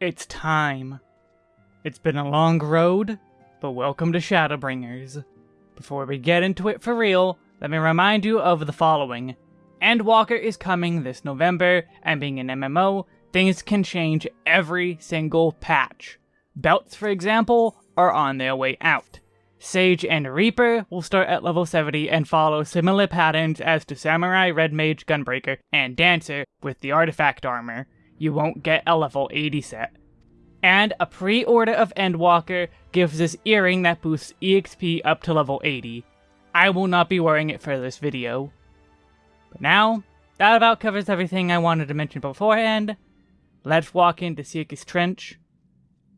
It's time. It's been a long road, but welcome to Shadowbringers. Before we get into it for real, let me remind you of the following. Endwalker is coming this November, and being an MMO, things can change every single patch. Belts, for example, are on their way out. Sage and Reaper will start at level 70 and follow similar patterns as to Samurai, Red Mage, Gunbreaker, and Dancer with the artifact armor. You won't get a level 80 set. And a pre-order of Endwalker gives this earring that boosts EXP up to level 80. I will not be wearing it for this video. But now, that about covers everything I wanted to mention beforehand. Let's walk into Syrcus Trench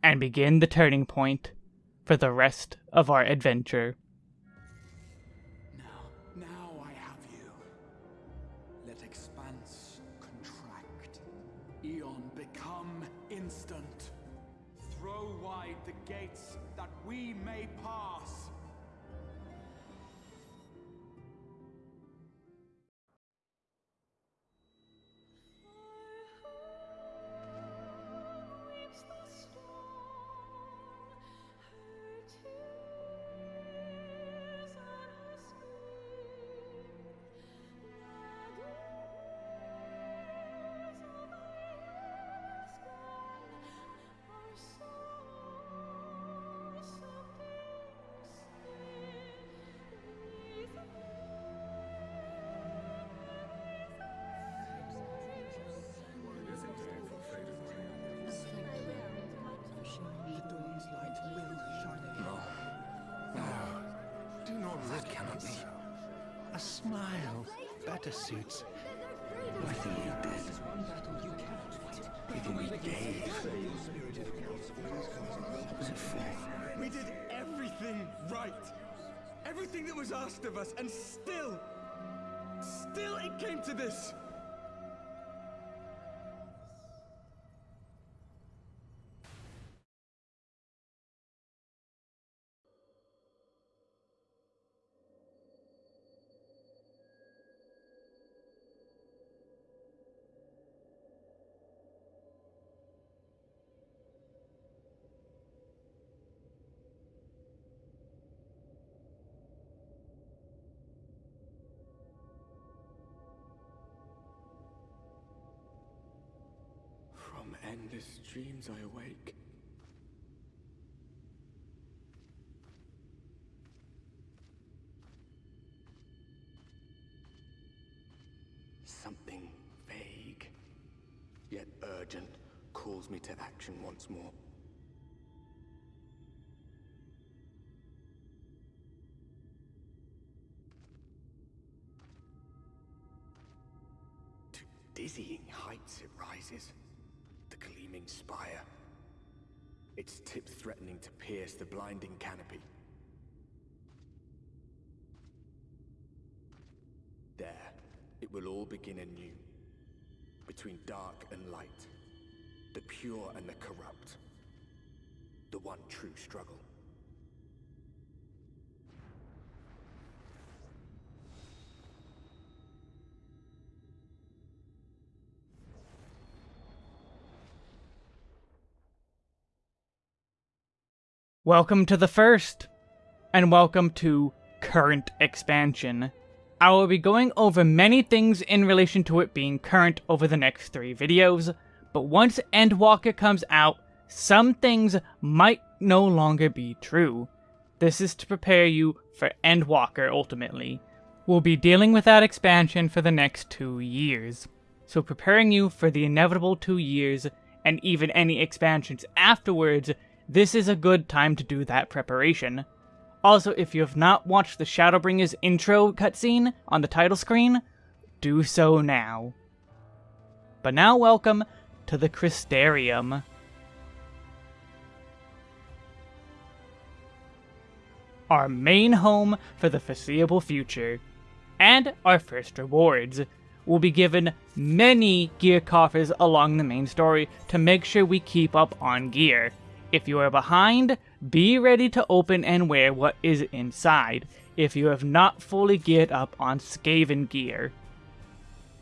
and begin the turning point for the rest of our adventure. Smile better suits everything you did. Everything we gave. What was it for? We did everything right. Everything that was asked of us, and still, still it came to this. Endless dreams I awake. Something vague, yet urgent, calls me to action once more. To dizzying heights it rises, gleaming spire. Its tip threatening to pierce the blinding canopy. There, it will all begin anew. Between dark and light. The pure and the corrupt. The one true struggle. Welcome to the first, and welcome to current expansion. I will be going over many things in relation to it being current over the next three videos, but once Endwalker comes out, some things might no longer be true. This is to prepare you for Endwalker ultimately. We'll be dealing with that expansion for the next two years, so preparing you for the inevitable two years, and even any expansions afterwards this is a good time to do that preparation. Also, if you have not watched the Shadowbringers intro cutscene on the title screen, do so now. But now welcome to the Crystarium. Our main home for the foreseeable future. And our first rewards. We'll be given many gear coffers along the main story to make sure we keep up on gear. If you are behind, be ready to open and wear what is inside, if you have not fully geared up on Scaevan gear.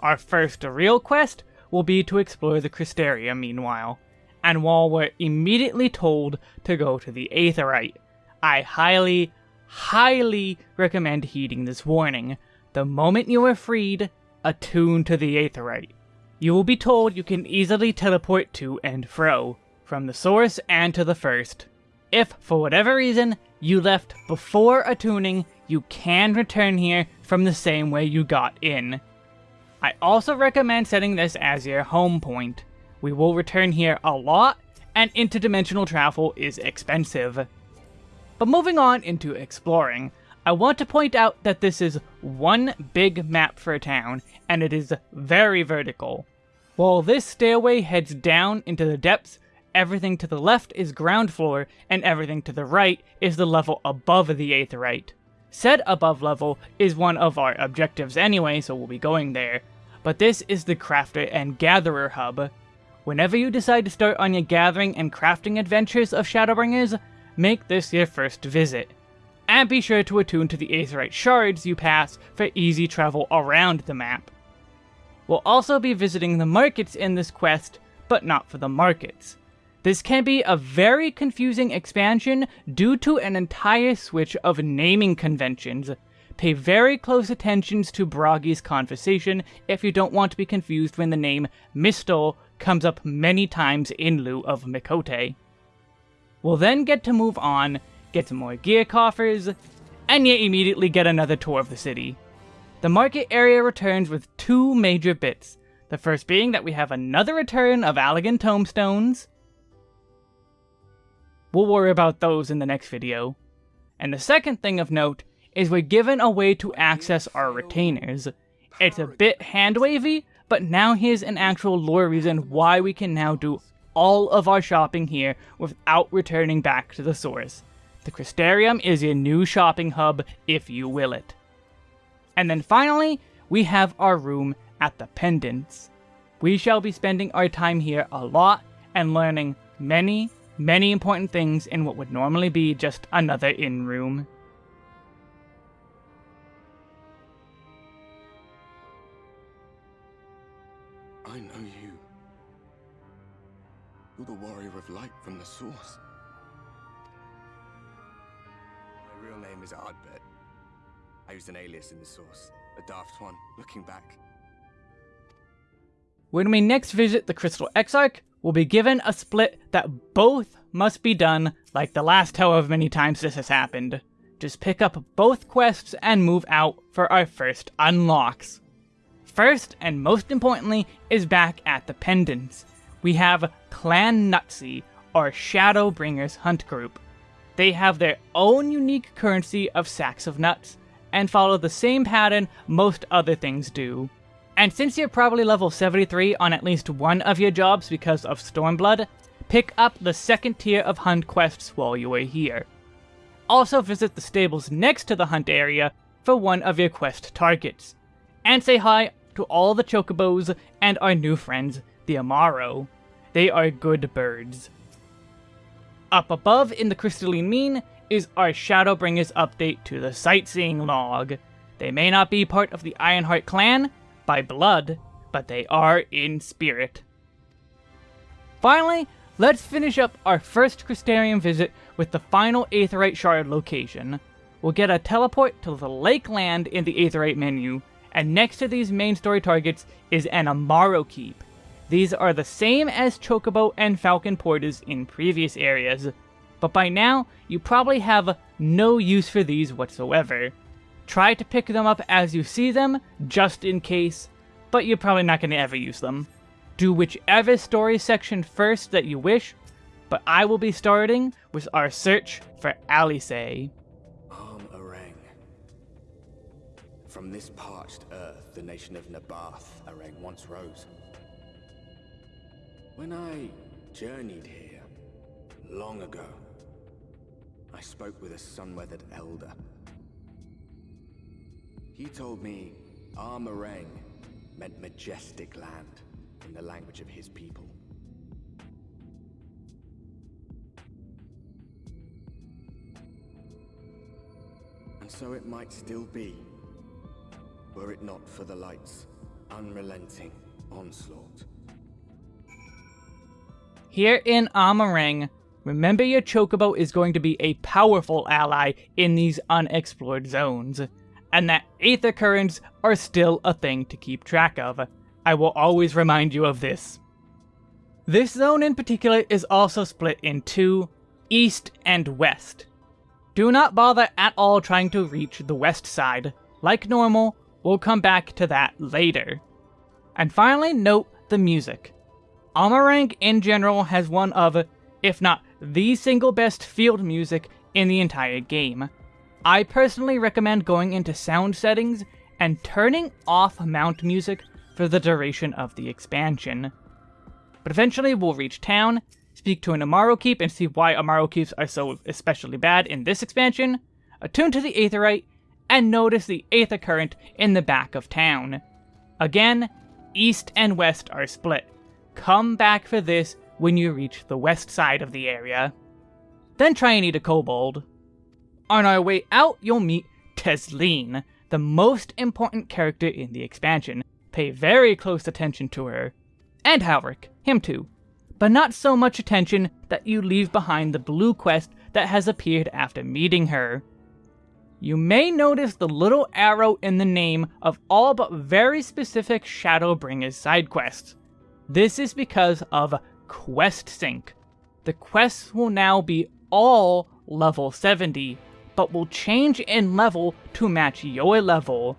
Our first real quest will be to explore the Crystarium meanwhile. and while we're immediately told to go to the Aetheryte, I highly, highly recommend heeding this warning. The moment you are freed, attune to the Aetheryte. You will be told you can easily teleport to and fro, from the source and to the first. If, for whatever reason, you left before attuning, you can return here from the same way you got in. I also recommend setting this as your home point. We will return here a lot, and interdimensional travel is expensive. But moving on into exploring, I want to point out that this is one big map for a town, and it is very vertical. While this stairway heads down into the depths, everything to the left is ground floor, and everything to the right is the level above the Aetheryte. Said above level is one of our objectives anyway, so we'll be going there. But this is the Crafter and Gatherer hub. Whenever you decide to start on your gathering and crafting adventures of Shadowbringers, make this your first visit. And be sure to attune to the Aetheryte shards you pass for easy travel around the map. We'll also be visiting the markets in this quest, but not for the markets. This can be a very confusing expansion due to an entire switch of naming conventions. Pay very close attention to Bragi's conversation if you don't want to be confused when the name Mystel comes up many times in lieu of Miqo'te. We'll then get to move on, get some more gear coffers, and yet immediately get another tour of the city. The market area returns with two major bits, the first being that we have another return of Allagan tomestones, We'll worry about those in the next video. And the second thing of note is we're given a way to access our retainers. It's a bit hand-wavy, but now here's an actual lore reason why we can now do all of our shopping here without returning back to the source. The Crystarium is your new shopping hub, if you will it. And then finally, we have our room at the Pendants. We shall be spending our time here a lot and learning many, many important things in what would normally be just another inn room. I know you. You're the warrior of light from the source. My real name is Ardbert. I used an alias in the source, a daft one, looking back. When we next visit the Crystal Exarch, will be given a split that both must be done like the last however many times this has happened. Just pick up both quests and move out for our first unlocks. First, and most importantly, is back at the Pendants. We have Clan Nutsy, or Shadowbringers Hunt Group. They have their own unique currency of sacks of nuts, and follow the same pattern most other things do. And since you're probably level 73 on at least one of your jobs because of Stormblood, pick up the second tier of hunt quests while you are here. Also visit the stables next to the hunt area for one of your quest targets. And say hi to all the chocobos and our new friends, the Amaro. They are good birds. Up above in the Crystalline Mean is our Shadowbringers update to the sightseeing log. They may not be part of the Ironheart clan, by blood, but they are in spirit. Finally, let's finish up our first Crystarium visit with the final Aetheryte Shard location. We'll get a teleport to the Lakeland in the Aetheryte menu, and next to these main story targets is an Amaro Keep. These are the same as Chocobo and Falcon Porters in previous areas, but by now, you probably have no use for these whatsoever. Try to pick them up as you see them, just in case, but you're probably not going to ever use them. Do whichever story section first that you wish, but I will be starting with our search for Alisaie. Amh Araeng. From this parched earth, the nation of Nabaath, Areng once rose. When I journeyed here, long ago, I spoke with a sun-weathered elder he told me Amh Araeng meant majestic land in the language of his people. And so it might still be, were it not for the light's unrelenting onslaught. here in Amh Araeng, remember your Chocobo is going to be a powerful ally in these unexplored zones, and that Aether Currents are still a thing to keep track of. I will always remind you of this. This zone in particular is also split in two, east and west. Do not bother at all trying to reach the west side. Like normal, we'll come back to that later. And finally, note the music. Amh Araeng in general has one of, if not the single best field music in the entire game. I personally recommend going into sound settings and turning off mount music for the duration of the expansion. But eventually we'll reach town, speak to an Amaro Keep and see why Amaro Keeps are so especially bad in this expansion, attune to the Aetheryte, and notice the Aether Current in the back of town. Again, east and west are split. Come back for this when you reach the west side of the area. Then try and eat a kobold. On our way out, you'll meet Tesleen, the most important character in the expansion. Pay very close attention to her. And Halric, him too. But not so much attention that you leave behind the blue quest that has appeared after meeting her. You may notice the little arrow in the name of all but very specific Shadowbringers side quests. This is because of Quest Sync. The quests will now be all level 70, but will change in level to match your level.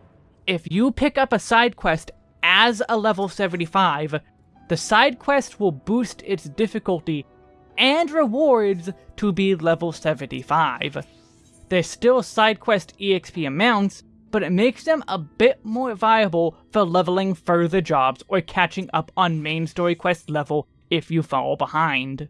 If you pick up a side quest as a level 75, the side quest will boost its difficulty and rewards to be level 75. There's still side quest EXP amounts, but it makes them a bit more viable for leveling further jobs or catching up on main story quest level if you fall behind.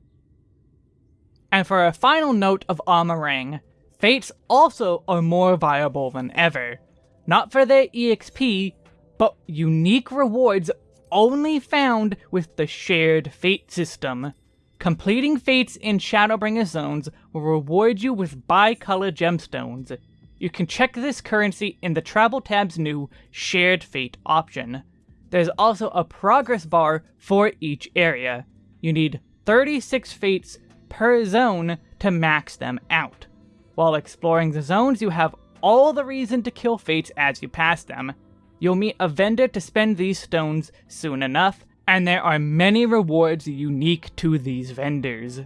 And for a final note of Amh Araeng, Fates also are more viable than ever. Not for their EXP, but unique rewards only found with the shared Fate system. Completing Fates in Shadowbringer zones will reward you with bi-color gemstones. You can check this currency in the Travel tab's new Shared Fate option. There's also a progress bar for each area. You need 36 Fates per zone to max them out. While exploring the zones, you have all the reason to kill Fates as you pass them. You'll meet a vendor to spend these stones soon enough, and there are many rewards unique to these vendors.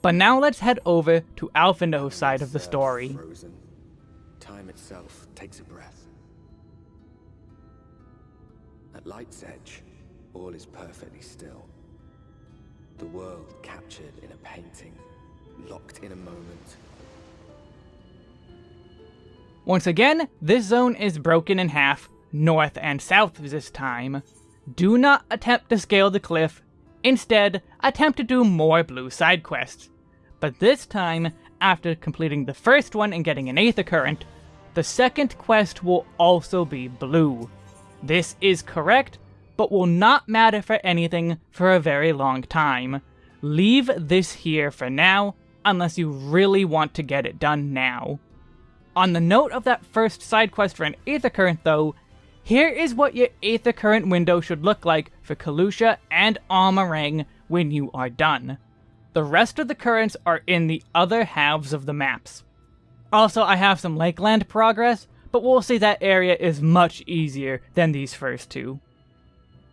But now let's head over to Alphinaud's side of the story. Frozen. Time itself takes a breath. At Light's Edge, all is perfectly still. The world captured in a painting, locked in a moment. Once again, this zone is broken in half, north and south this time. Do not attempt to scale the cliff, instead attempt to do more blue side quests. But this time, after completing the first one and getting an Aether Current, the second quest will also be blue. This is correct, but will not matter for anything for a very long time. Leave this here for now, unless you really want to get it done now. On the note of that first side quest for an Aether Current though, here is what your Aether Current window should look like for Kholusia and Amh Araeng when you are done. The rest of the currents are in the other halves of the maps. Also, I have some Lakeland progress, but we'll see that area is much easier than these first two.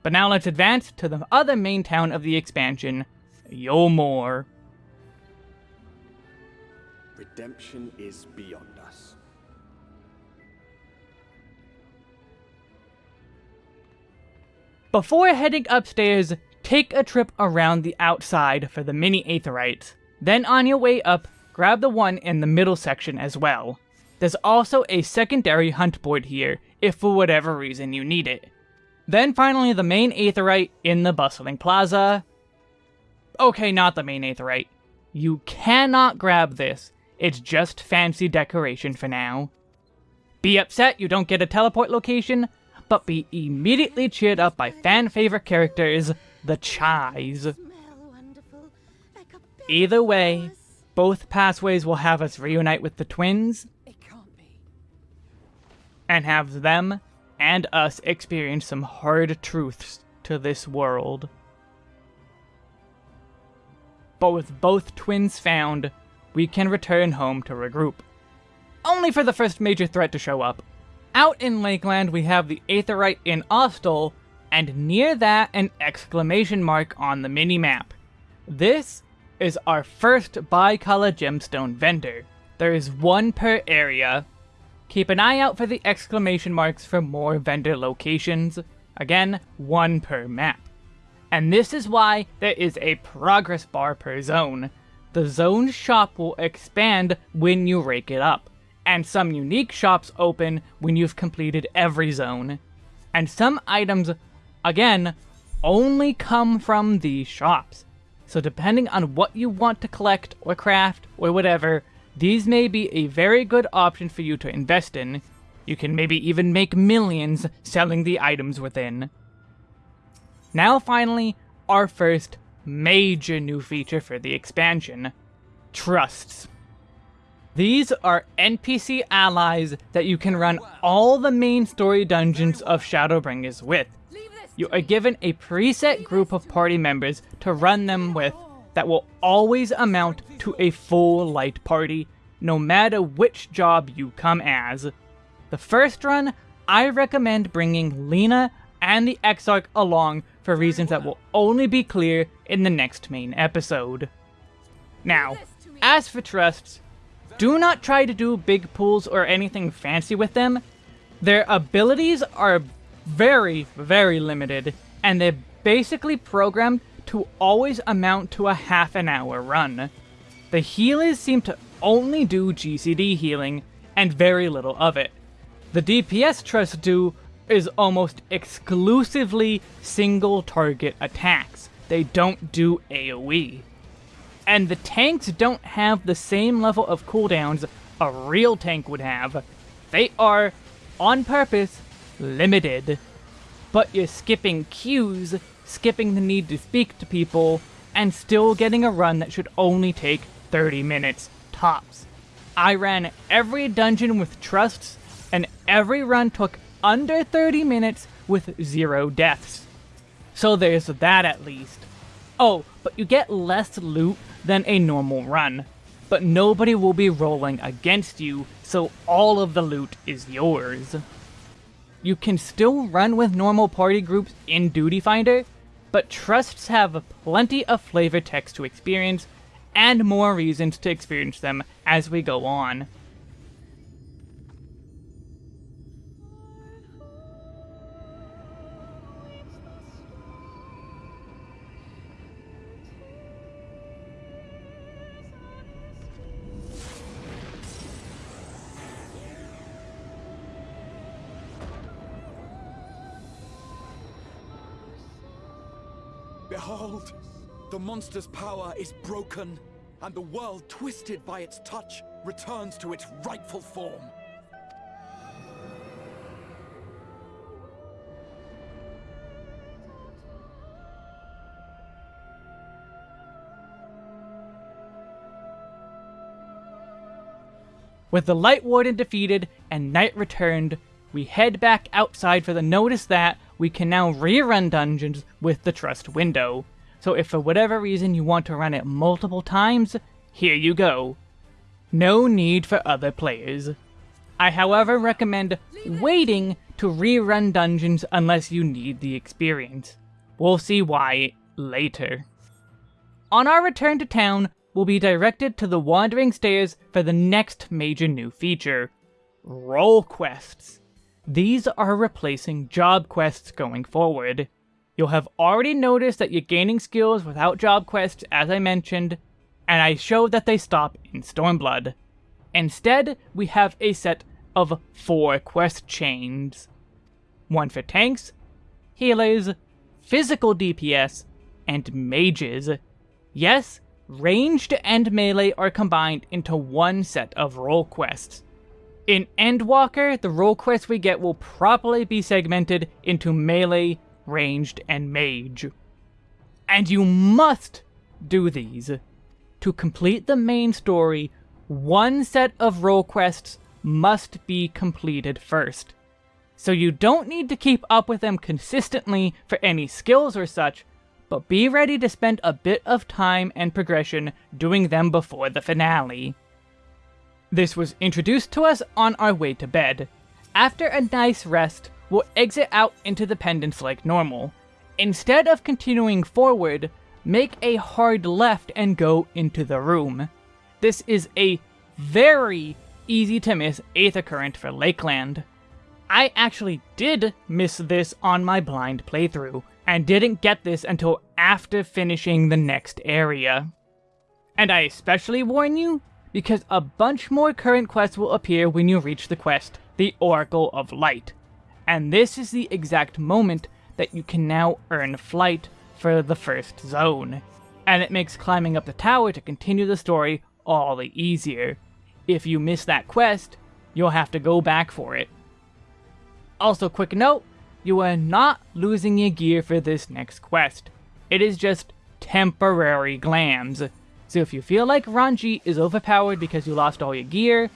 But now let's advance to the other main town of the expansion, Eulmore. Redemption is beyond us. Before heading upstairs, take a trip around the outside for the mini Aetherytes. Then on your way up, grab the one in the middle section as well. There's also a secondary hunt board here, if for whatever reason you need it. Then finally the main aetheryte in the bustling plaza. Okay, not the main aetheryte. You cannot grab this. It's just fancy decoration for now. Be upset you don't get a teleport location, but be immediately cheered up by fan favorite characters, the Chais. Either way, both pathways will have us reunite with the twins, and have them and us experience some hard truths to this world. but with both twins found, we can return home to regroup. Only for the first major threat to show up. Out in Lakeland, we have the Aetheryte in Ostall, and near that, an exclamation mark on the minimap. This is our first bicolor gemstone vendor. There is one per area. Keep an eye out for the exclamation marks for more vendor locations. Again, one per map. And this is why there is a progress bar per zone. The zone shop will expand when you rake it up, and some unique shops open when you've completed every zone. And some items, again, only come from these shops. So depending on what you want to collect or craft or whatever, these may be a very good option for you to invest in. You can maybe even make millions selling the items within. Now finally, our first major new feature for the expansion. Trusts. These are NPC allies that you can run all the main story dungeons of Shadowbringers with. You are given a preset group of party members to run them with that will always amount to a full light party, no matter which job you come as. The first run, I recommend bringing Lyna and the Exarch along for reasons that will only be clear in the next main episode. Now, as for trusts, do not try to do big pools or anything fancy with them. Their abilities are very, very limited, and they're basically programmed to always amount to a half an hour run. The healers seem to only do GCD healing, and very little of it. The DPS trusts do is almost exclusively single target attacks. They don't do AoE. And the tanks don't have the same level of cooldowns a real tank would have. They are, on purpose, limited. But you're skipping queues, skipping the need to speak to people, and still getting a run that should only take 30 minutes tops. I ran every dungeon with trusts, and every run took under 30 minutes with zero deaths. So there's that at least. Oh, but you get less loot than a normal run. But nobody will be rolling against you, so all of the loot is yours. You can still run with normal party groups in Duty Finder, but trusts have plenty of flavor text to experience, and more reasons to experience them as we go on. The monster's power is broken, and the world twisted by its touch returns to its rightful form. With the Light Warden defeated and night returned, we head back outside for the notice that we can now rerun dungeons with the trust window. So if for whatever reason you want to run it multiple times, here you go. No need for other players. I however recommend waiting to rerun dungeons unless you need the experience. We'll see why later. On our return to town, we'll be directed to the Wandering Stairs for the next major new feature, Role Quests. These are replacing job quests going forward. You'll have already noticed that you're gaining skills without job quests, as I mentioned, and I showed that they stop in Stormblood. Instead, we have a set of four quest chains. One for tanks, healers, physical DPS, and mages. Yes, ranged and melee are combined into one set of role quests. In Endwalker, the role quests we get will properly be segmented into melee, ranged, and mage. And you must do these. To complete the main story, one set of role quests must be completed first. So you don't need to keep up with them consistently for any skills or such, but be ready to spend a bit of time and progression doing them before the finale. This was introduced to us on our way to bed. After a nice rest, we'll exit out into the pendants like normal. Instead of continuing forward, make a hard left and go into the room. This is a very easy to miss Aether Current for Lakeland. I actually did miss this on my blind playthrough, and didn't get this until after finishing the next area. And I especially warn you, because a bunch more current quests will appear when you reach the quest, the Oracle of Light. And this is the exact moment that you can now earn flight for the first zone. And it makes climbing up the tower to continue the story all the easier. If you miss that quest, you'll have to go back for it. Also, quick note, you are not losing your gear for this next quest. It is just temporary glams. So if you feel like Ranji is overpowered because you lost all your gear,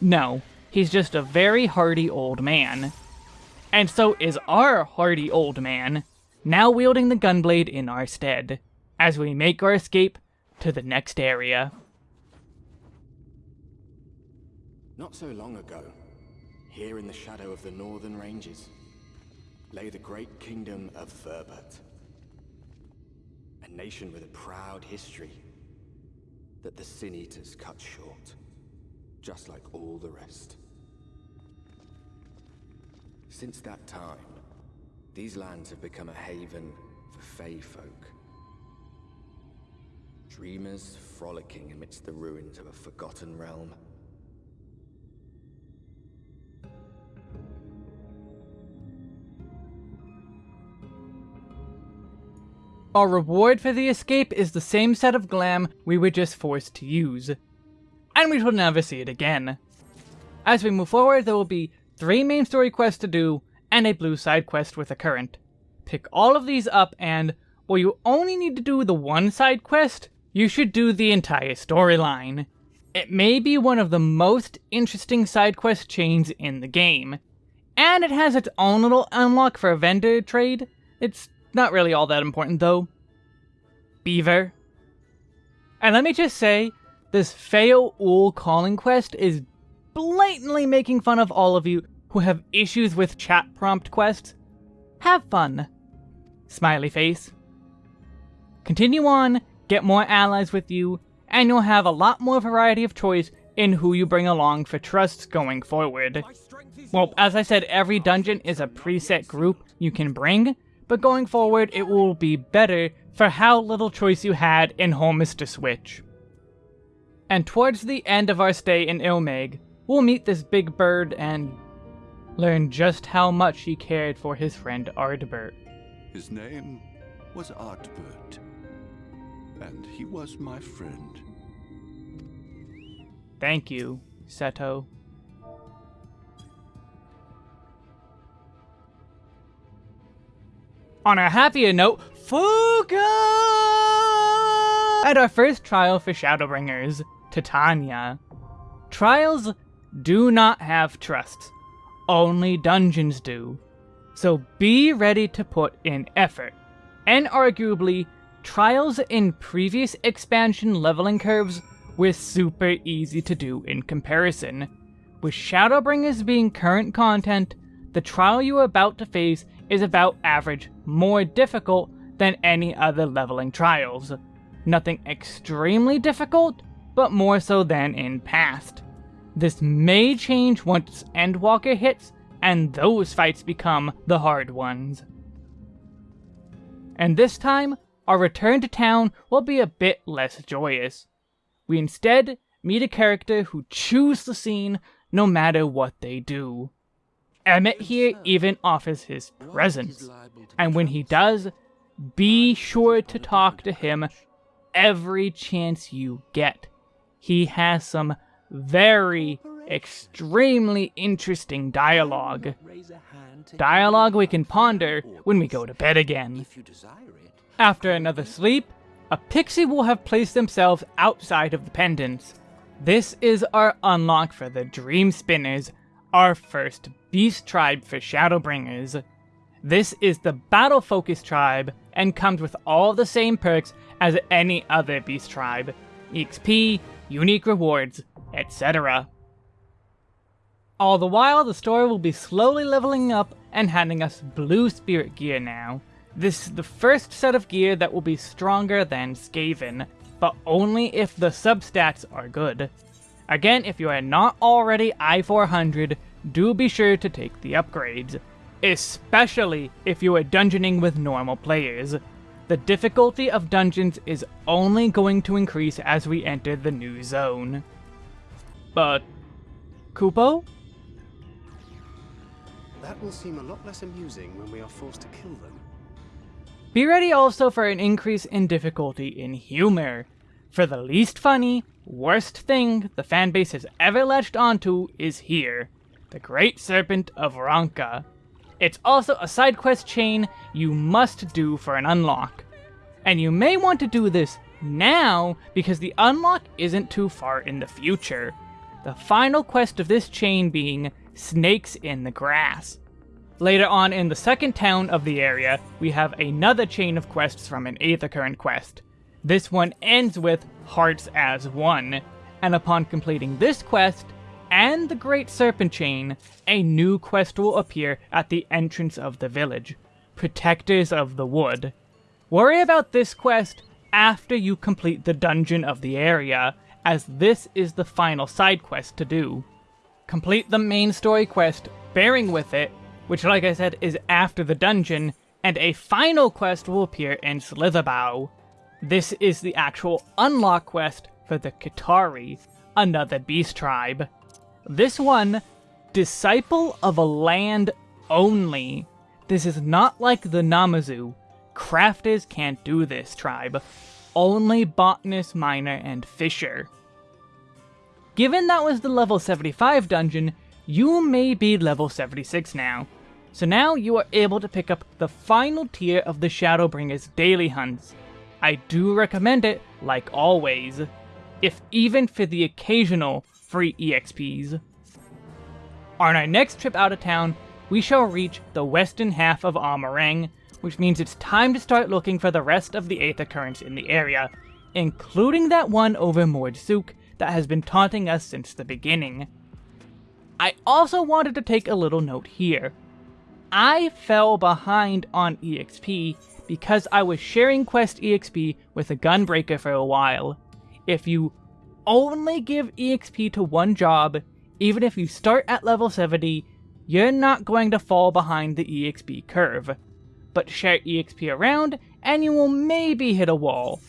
no, he's just a very hardy old man. And so is our hardy old man, now wielding the gunblade in our stead, as we make our escape to the next area. Not so long ago, here in the shadow of the northern ranges, lay the great kingdom of Voeburt. A nation with a proud history that the Sin Eaters cut short, just like all the rest. Since that time, these lands have become a haven for Fey folk. Dreamers frolicking amidst the ruins of a forgotten realm. Our reward for the escape is the same set of glam we were just forced to use. And we will never see it again. As we move forward, there will be three main story quests to do, and a blue side quest with a current. Pick all of these up and, while you only need to do the one side quest, you should do the entire storyline. It may be one of the most interesting side quest chains in the game. And it has its own little unlock for a vendor trade. It's not really all that important, though. Beaver. And let me just say, this Fail Ul calling quest is blatantly making fun of all of you who have issues with chat prompt quests. Have fun. Smiley face. Continue on, get more allies with you, and you'll have a lot more variety of choice in who you bring along for trusts going forward. Well, as I said, every dungeon is a preset group you can bring, but going forward it will be better for how little choice you had in Holminster Switch. And towards the end of our stay in Il Mheg, we'll meet this big bird and learn just how much he cared for his friend Ardbert. His name was Ardbert, and he was my friend. Thank you, Seto. On a happier note, Fuka! And our first trial for Shadowbringers, Titania. Trials do not have trusts. Only dungeons do. So be ready to put in effort. And arguably, trials in previous expansion leveling curves were super easy to do in comparison. With Shadowbringers being current content, the trial you are about to face is about average more difficult than any other leveling trials. Nothing extremely difficult, but more so than in past. This may change once Endwalker hits, and those fights become the hard ones. And this time, our return to town will be a bit less joyous. We instead meet a character who chews the scene no matter what they do. Emmett here even offers his presence, and when he does, be sure to talk to him every chance you get. He has some very extremely interesting dialogue. Dialogue we can ponder when we go to bed again. After another sleep, a pixie will have placed themselves outside of the pendants. This is our unlock for the Dream Spinners, our first beast tribe for Shadowbringers. This is the battle focus tribe and comes with all the same perks as any other beast tribe. EXP, unique rewards, etc. All the while, the story will be slowly leveling up and handing us blue spirit gear now. This is the first set of gear that will be stronger than Scaevan, but only if the substats are good. Again, if you are not already I-400, do be sure to take the upgrades, especially if you are dungeoning with normal players. The difficulty of dungeons is only going to increase as we enter the new zone. But... Kupo? That will seem a lot less amusing when we are forced to kill them. Be ready also for an increase in difficulty in humor. For the least funny, worst thing the fanbase has ever latched onto is here. The Great Serpent of Ronka. It's also a side quest chain you must do for an unlock. And you may want to do this now because the unlock isn't too far in the future. The final quest of this chain being Snakes in the Grass. Later on in the second town of the area, we have another chain of quests from an Aethercurrent quest. This one ends with Hearts as One, and upon completing this quest, and the Great Serpent Chain, a new quest will appear at the entrance of the village, Protectors of the Wood. Worry about this quest after you complete the dungeon of the area, as this is the final side quest to do. Complete the main story quest, bearing with it, which like I said is after the dungeon, and a final quest will appear in Slitherbough. This is the actual unlock quest for the Qitari, another beast tribe. This one, Disciple of a Land only. This is not like the Namazu. Crafters can't do this tribe. Only Botanist, Miner, and Fisher. Given that was the level 75 dungeon, you may be level 76 now. So now you are able to pick up the final tier of the Shadowbringers daily hunts. I do recommend it, like always, if even for the occasional free EXPs. On our next trip out of town, we shall reach the western half of Amh Araeng, which means it's time to start looking for the rest of the Aether Currents in the area, including that one over Mord Souq that has been taunting us since the beginning. I also wanted to take a little note here. I fell behind on EXP because I was sharing Quest EXP with a Gunbreaker for a while. If you only give EXP to one job, even if you start at level 70, you're not going to fall behind the EXP curve. But share EXP around, and you will maybe hit a wall.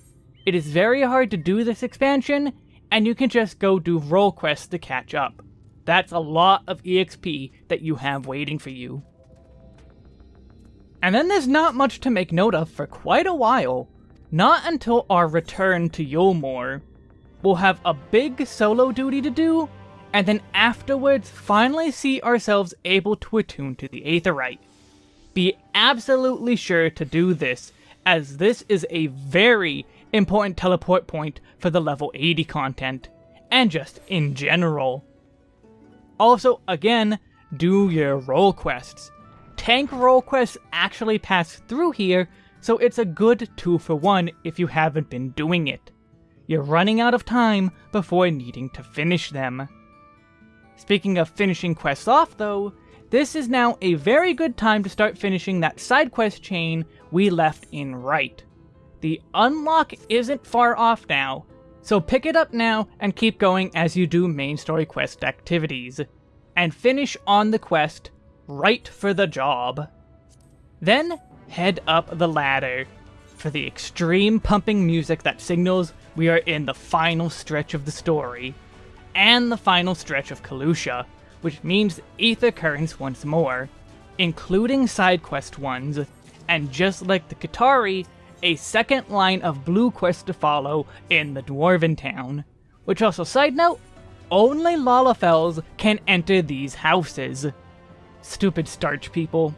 It is very hard to do this expansion, and you can just go do role quests to catch up. That's a lot of EXP that you have waiting for you. And then there's not much to make note of for quite a while. Not until our return to Eulmore. We'll have a big solo duty to do, and then afterwards finally see ourselves able to attune to the Aetheryte. Be absolutely sure to do this, as this is a very important teleport point for the level 80 content, and just in general. Also, again, do your role quests. Tank role quests actually pass through here, so it's a good 2 for 1 if you haven't been doing it. You're running out of time before needing to finish them. Speaking of finishing quests off though, this is now a very good time to start finishing that side quest chain we left in right. The unlock isn't far off now, so pick it up now and keep going as you do main story quest activities. And finish on the quest, right for the job. Then, head up the ladder for the extreme pumping music that signals we are in the final stretch of the story, and the final stretch of Kholusia, which means Aether Currents once more, including side quest ones, and just like the Qitari, a second line of blue quests to follow in the Dwarven town. Which also, side note, only Lalafells can enter these houses. Stupid starch people.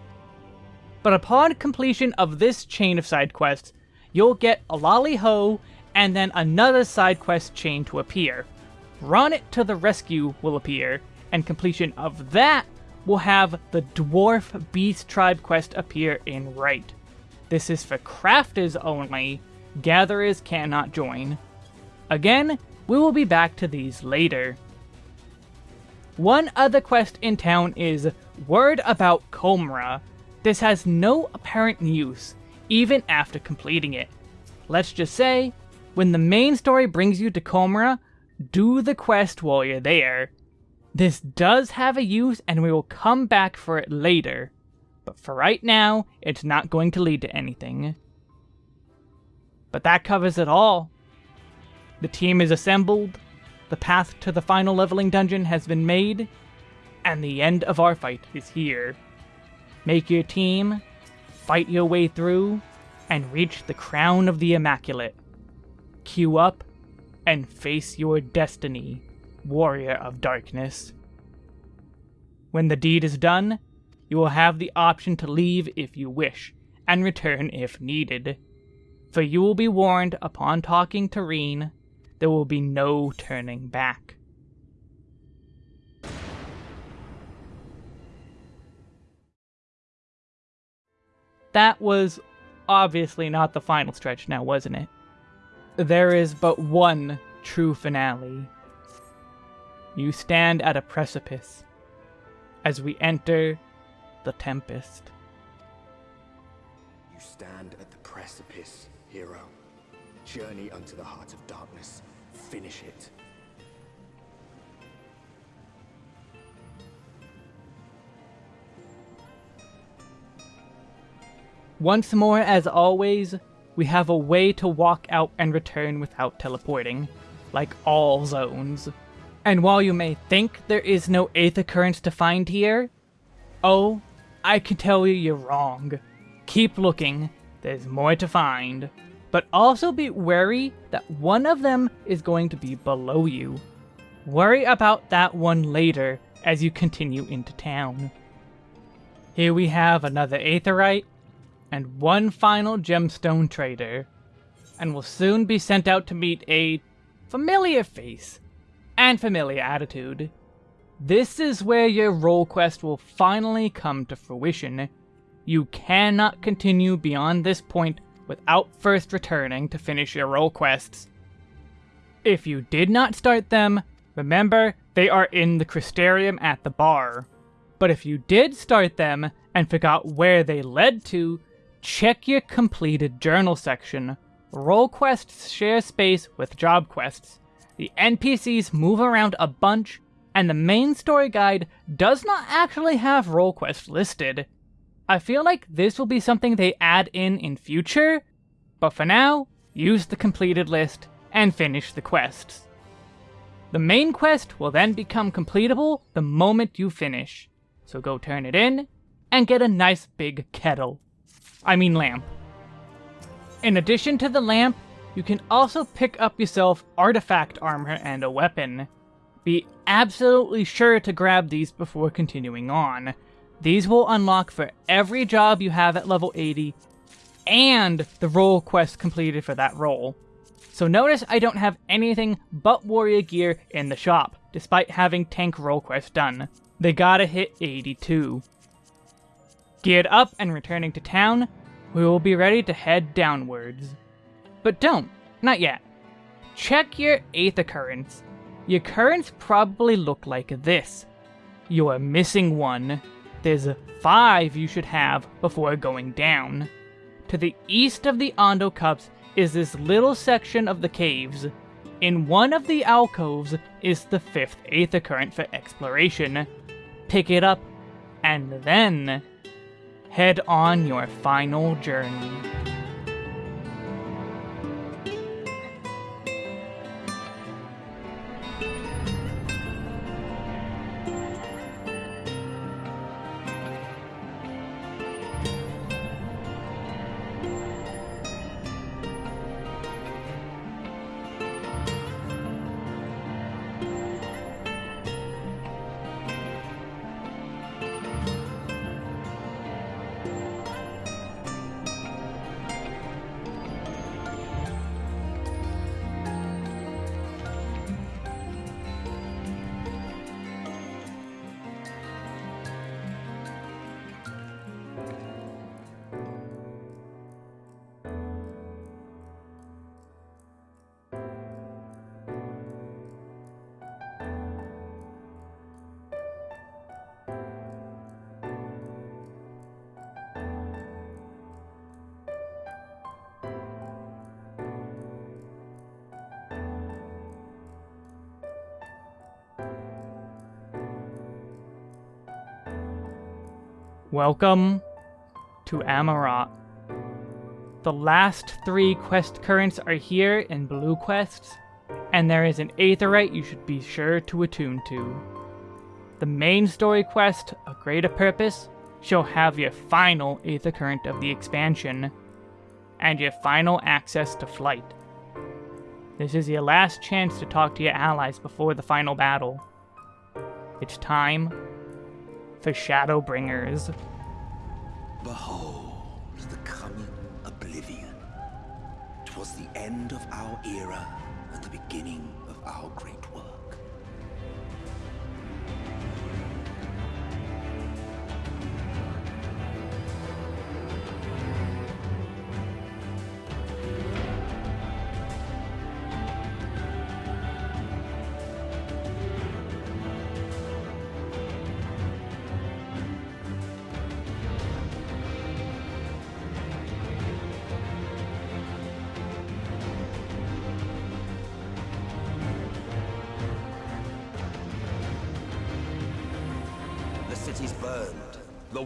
But upon completion of this chain of side quests, you'll get a Lolly Ho and then another side quest chain to appear. Run it to the rescue will appear, and completion of that we'll have the Dwarf Beast Tribe quest appear in Right. This is for crafters only, gatherers cannot join. Again, we will be back to these later. One other quest in town is Word About Tomra. This has no apparent use, even after completing it. Let's just say, when the main story brings you to Tomra, do the quest while you're there. This does have a use and we will come back for it later, but for right now, it's not going to lead to anything. But that covers it all. The team is assembled, the path to the final leveling dungeon has been made, and the end of our fight is here. Make your team, fight your way through, and reach the crown of the Immaculate. Queue up and face your destiny, warrior of darkness. When the deed is done, you will have the option to leave if you wish, and return if needed. For you will be warned upon talking to Rean, there will be no turning back. That was obviously not the final stretch now, wasn't it? There is but one true finale. You stand at a precipice as we enter the Tempest. You stand at the precipice, hero. Journey unto the heart of darkness. Finish it. Once more, as always, we have a way to walk out and return without teleporting, like all zones. And while you may think there is no 8th occurrence to find here, oh, I can tell you you're wrong. Keep looking, there's more to find. But also be wary that one of them is going to be below you. Worry about that one later as you continue into town. Here we have another Aetheryte, and one final gemstone trader, and will soon be sent out to meet a familiar face and familiar attitude. This is where your role quest will finally come to fruition. You cannot continue beyond this point without first returning to finish your role quests. If you did not start them, remember they are in the Crystarium at the bar. But if you did start them and forgot where they led to, Check your completed journal section. Role quests share space with job quests. The NPCs move around a bunch, and the main story guide does not actually have role quests listed. I feel like this will be something they add in in future, but for now, use the completed list and finish the quests. The main quest will then become completable the moment you finish, so go turn it in and get a nice big kettle. I mean lamp. In addition to the lamp, you can also pick up yourself artifact armor and a weapon. Be absolutely sure to grab these before continuing on. These will unlock for every job you have at level 80, and the role quest completed for that role. So notice I don't have anything but warrior gear in the shop, despite having tank role quest done. They gotta hit 82. Geared up and returning to town, we will be ready to head downwards. But don't, not yet. Check your Aether Currents. Your currents probably look like this. You are missing one. There's five you should have before going down. To the east of the Ondo Cups is this little section of the caves. In one of the alcoves is the fifth Aether Current for exploration. Pick it up, and then head on your final journey. Welcome to Amaurot. The last three quest currents are here in Blue Quests, and there is an Aetheryte you should be sure to attune to. The main story quest, A Greater Purpose, shall have your final Aether Current of the expansion, and your final access to flight. This is your last chance to talk to your allies before the final battle. It's time for Shadowbringers. Behold the coming oblivion. 'Twas the end of our era and the beginning of our great work.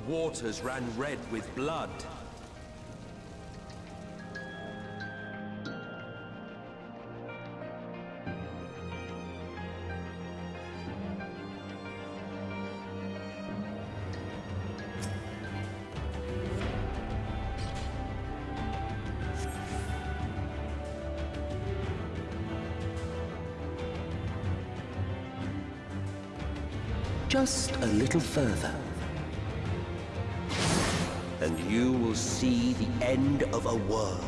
Waters ran red with blood. Just a little further. You will see the end of a world.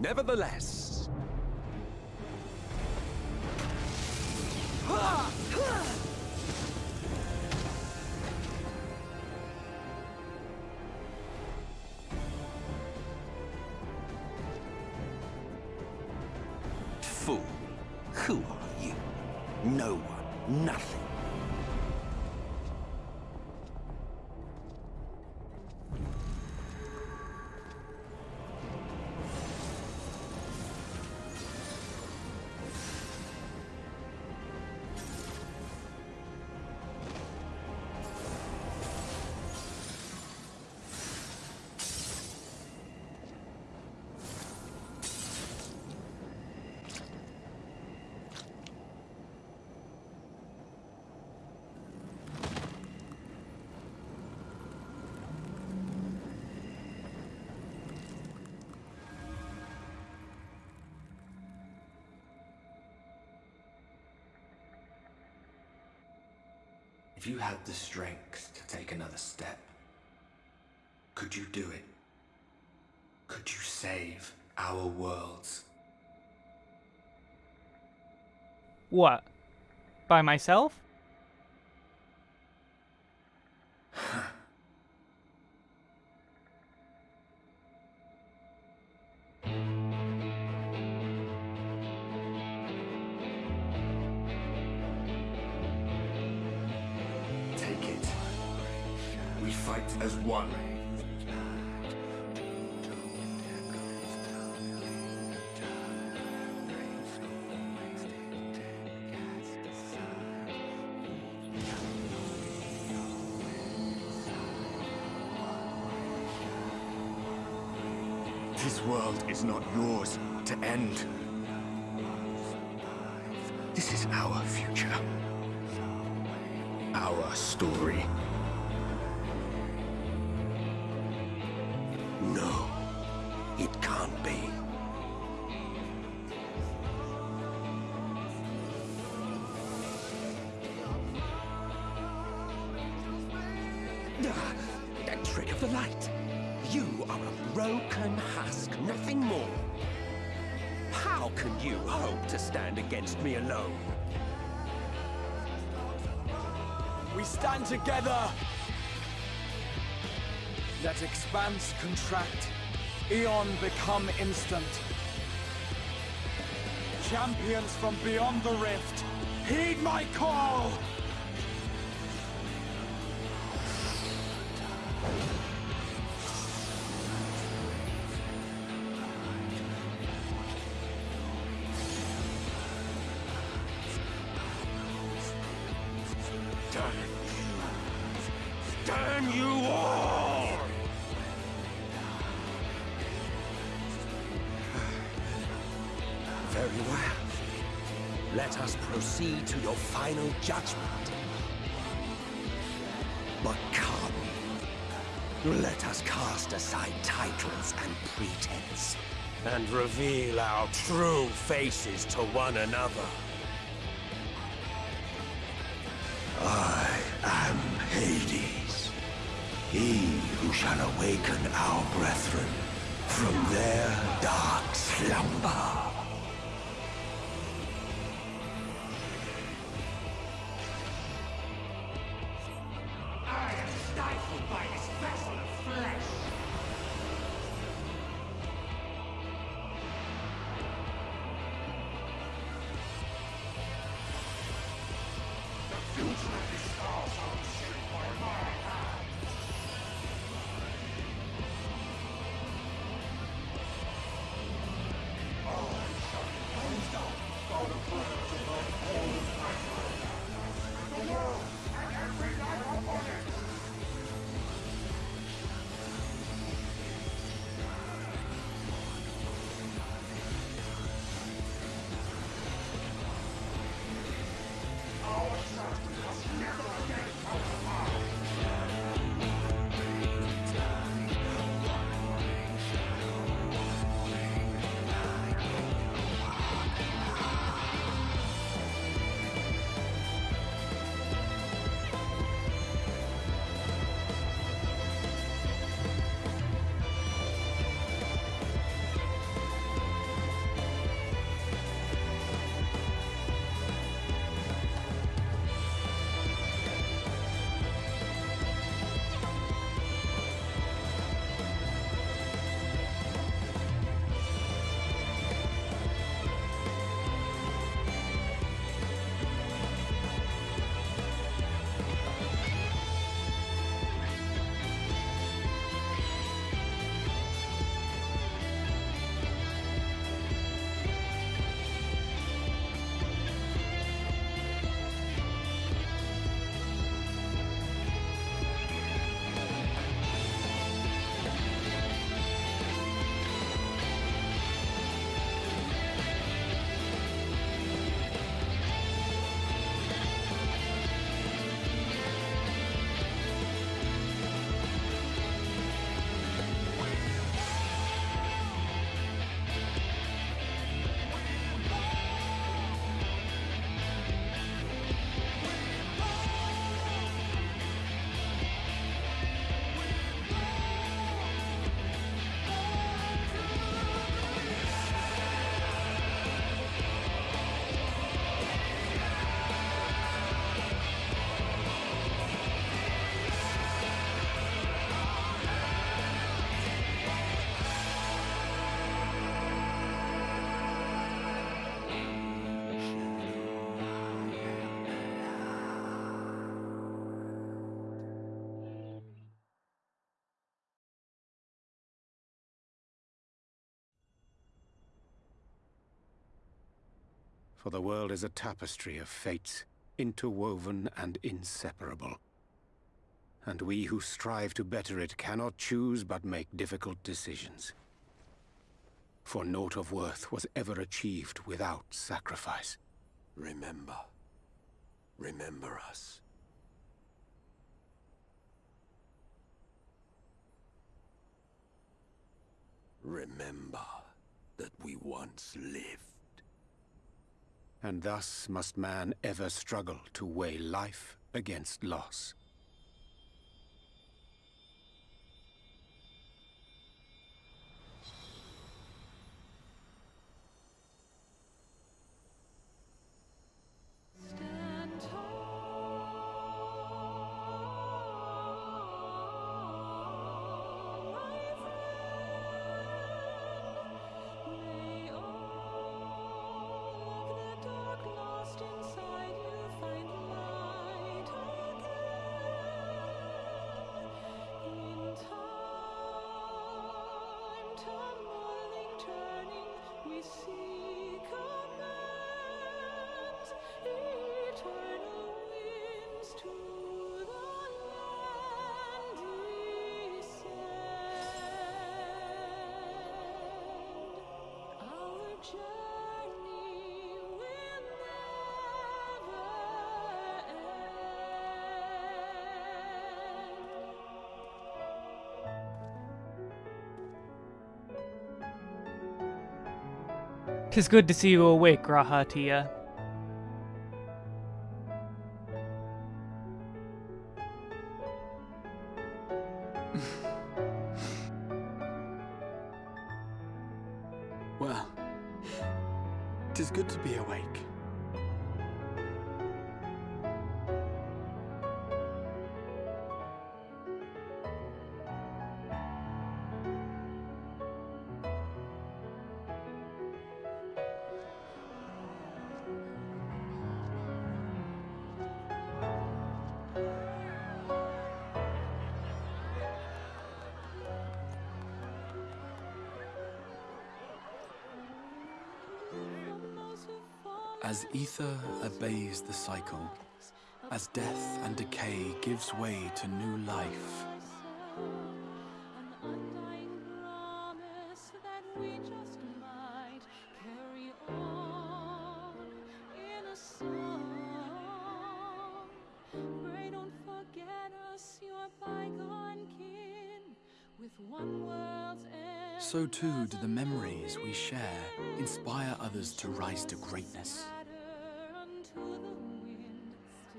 Nevertheless, fool, who are you? No one, nothing. If you had the strength to take another step, could you do it? Could you save our worlds? What? By myself? This world is not yours to end. This is our future. Our story. Can you hope to stand against me alone? We stand together! Let expanse contract, Eon become instant. Champions from beyond the rift, heed my call! Judgment. But come, let us cast aside titles and pretense, and reveal our true faces to one another. I am Hades, he who shall awaken our brethren from their dark slumber. For the world is a tapestry of fates, interwoven and inseparable. And we who strive to better it cannot choose but make difficult decisions. For naught of worth was ever achieved without sacrifice. Remember. Remember us. Remember that we once lived. And thus must man ever struggle to weigh life against loss. Stand tall, Tis good to see you awake, G'raha obeys the cycle, as death and decay gives way to new life, so too do the memories we share inspire others to rise to greatness.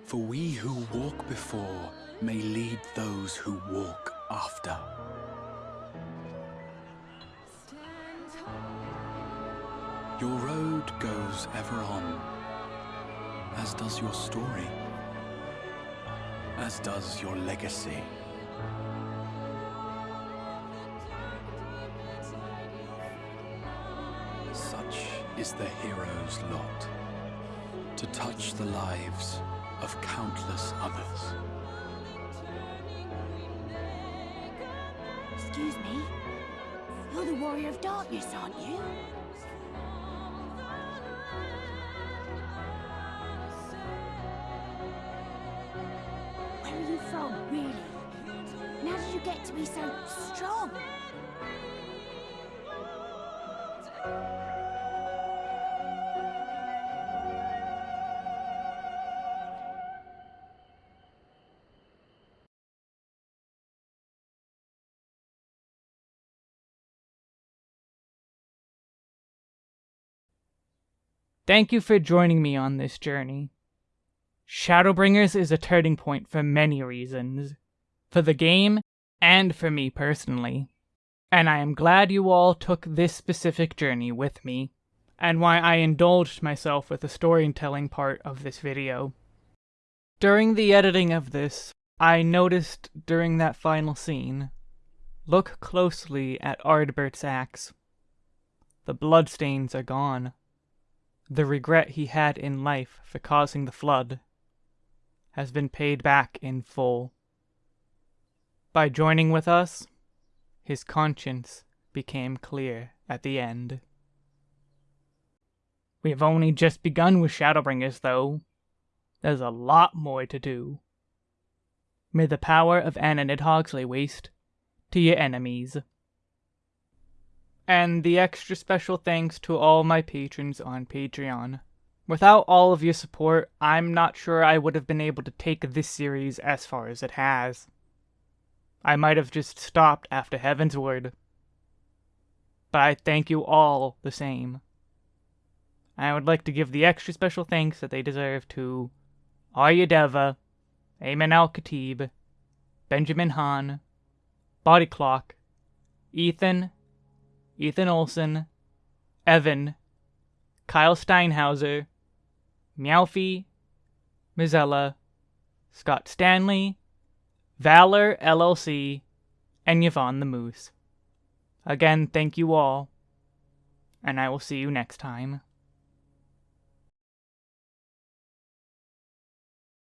For we who walk before may lead those who walk after. Your road goes ever on, as does your story, as does your legacy. Such is the hero's lot, to touch the lives of countless others. Excuse me? You're the Warrior of Darkness, aren't you? Where are you from, really? And how did you get to be so strong? Thank you for joining me on this journey. Shadowbringers is a turning point for many reasons. For the game, and for me personally. And I am glad you all took this specific journey with me, and why I indulged myself with the storytelling part of this video. During the editing of this, I noticed during that final scene, look closely at Ardbert's axe. The bloodstains are gone the regret he had in life for causing the flood has been paid back in full. By joining with us, his conscience became clear at the end. We have only just begun with Shadowbringers, though. There's a lot more to do. May the power of Anna Nidhogg lay waste to your enemies. And the extra special thanks to all my patrons on Patreon. Without all of your support, I'm not sure I would have been able to take this series as far as it has. I might have just stopped after Heavensward. But I thank you all the same. I would like to give the extra special thanks that they deserve to Arya Deva, Ayman Al Khatib, Benjamin Hahn, Body Clock, Ethan, Ethan Olson, Evan, Kyle Steinhauser, Meowfie, Mizella, Scott Stanley, Valor LLC, and Yvonne the Moose. Again, thank you all, and I will see you next time.